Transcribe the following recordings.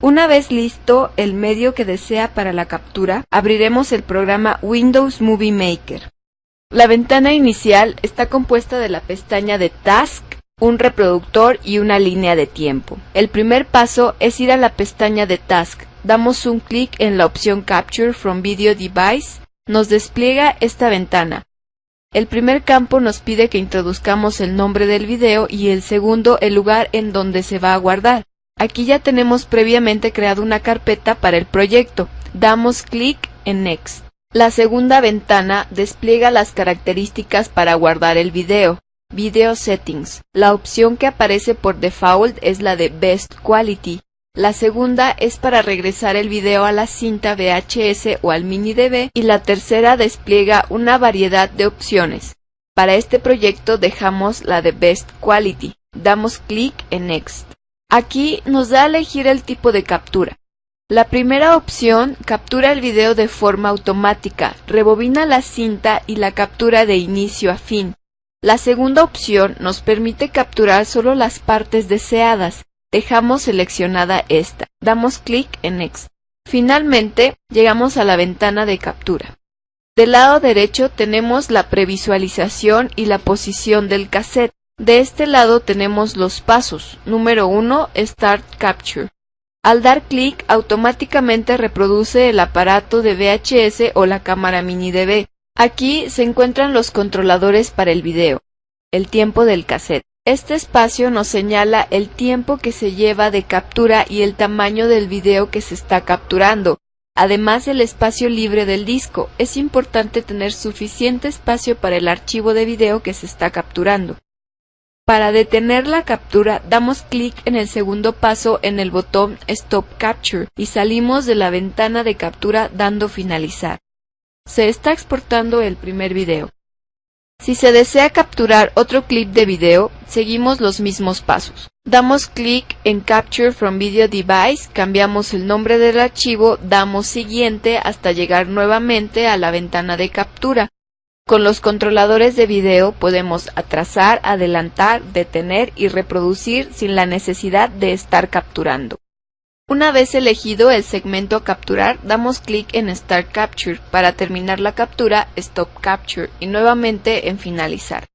Una vez listo el medio que desea para la captura, abriremos el programa Windows Movie Maker. La ventana inicial está compuesta de la pestaña de Task, un reproductor y una línea de tiempo. El primer paso es ir a la pestaña de Task. Damos un clic en la opción Capture from Video Device. Nos despliega esta ventana. El primer campo nos pide que introduzcamos el nombre del video y el segundo el lugar en donde se va a guardar. Aquí ya tenemos previamente creado una carpeta para el proyecto. Damos clic en Next. La segunda ventana despliega las características para guardar el video. Video Settings. La opción que aparece por default es la de Best Quality. La segunda es para regresar el video a la cinta VHS o al mini DV y la tercera despliega una variedad de opciones. Para este proyecto dejamos la de Best Quality. Damos clic en Next. Aquí nos da a elegir el tipo de captura. La primera opción captura el video de forma automática, rebobina la cinta y la captura de inicio a fin. La segunda opción nos permite capturar solo las partes deseadas, Dejamos seleccionada esta. Damos clic en Next. Finalmente, llegamos a la ventana de captura. Del lado derecho tenemos la previsualización y la posición del cassette. De este lado tenemos los pasos. Número 1, Start Capture. Al dar clic, automáticamente reproduce el aparato de VHS o la cámara mini DV. Aquí se encuentran los controladores para el video. El tiempo del cassette. Este espacio nos señala el tiempo que se lleva de captura y el tamaño del video que se está capturando, además del espacio libre del disco. Es importante tener suficiente espacio para el archivo de video que se está capturando. Para detener la captura, damos clic en el segundo paso en el botón Stop Capture y salimos de la ventana de captura dando finalizar. Se está exportando el primer video. Si se desea capturar otro clip de video, seguimos los mismos pasos. Damos clic en Capture from Video Device, cambiamos el nombre del archivo, damos siguiente hasta llegar nuevamente a la ventana de captura. Con los controladores de video podemos atrasar, adelantar, detener y reproducir sin la necesidad de estar capturando. Una vez elegido el segmento a capturar, damos clic en Start Capture. Para terminar la captura, Stop Capture y nuevamente en Finalizar.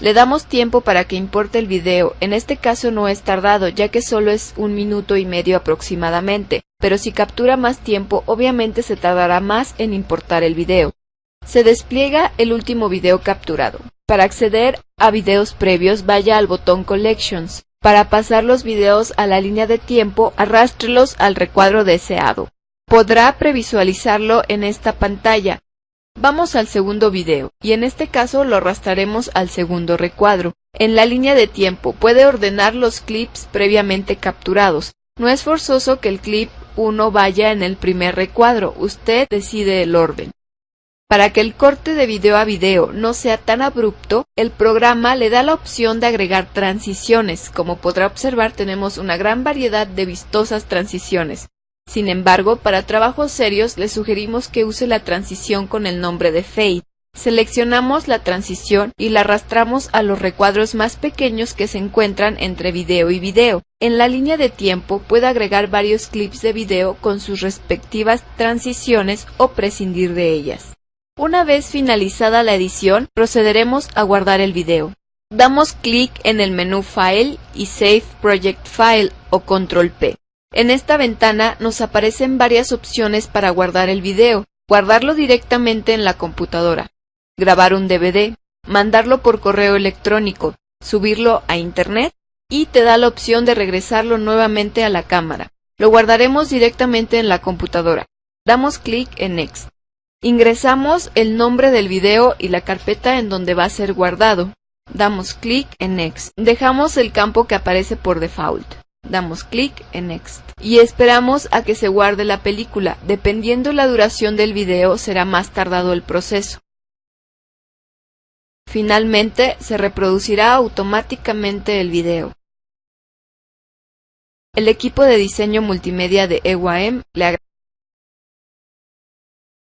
Le damos tiempo para que importe el video, en este caso no es tardado ya que solo es un minuto y medio aproximadamente, pero si captura más tiempo obviamente se tardará más en importar el video. Se despliega el último video capturado. Para acceder a videos previos vaya al botón Collections. Para pasar los videos a la línea de tiempo, arrástrelos al recuadro deseado. Podrá previsualizarlo en esta pantalla. Vamos al segundo video, y en este caso lo arrastraremos al segundo recuadro. En la línea de tiempo puede ordenar los clips previamente capturados. No es forzoso que el clip 1 vaya en el primer recuadro, usted decide el orden. Para que el corte de video a video no sea tan abrupto, el programa le da la opción de agregar transiciones. Como podrá observar tenemos una gran variedad de vistosas transiciones. Sin embargo, para trabajos serios le sugerimos que use la transición con el nombre de Fade. Seleccionamos la transición y la arrastramos a los recuadros más pequeños que se encuentran entre video y video. En la línea de tiempo puede agregar varios clips de video con sus respectivas transiciones o prescindir de ellas. Una vez finalizada la edición, procederemos a guardar el video. Damos clic en el menú File y Save Project File o Control P. En esta ventana nos aparecen varias opciones para guardar el video. Guardarlo directamente en la computadora, grabar un DVD, mandarlo por correo electrónico, subirlo a Internet y te da la opción de regresarlo nuevamente a la cámara. Lo guardaremos directamente en la computadora. Damos clic en Next. Ingresamos el nombre del video y la carpeta en donde va a ser guardado. Damos clic en Next. Dejamos el campo que aparece por default. Damos clic en Next. Y esperamos a que se guarde la película. Dependiendo la duración del video será más tardado el proceso. Finalmente se reproducirá automáticamente el video. El equipo de diseño multimedia de EYM le agradece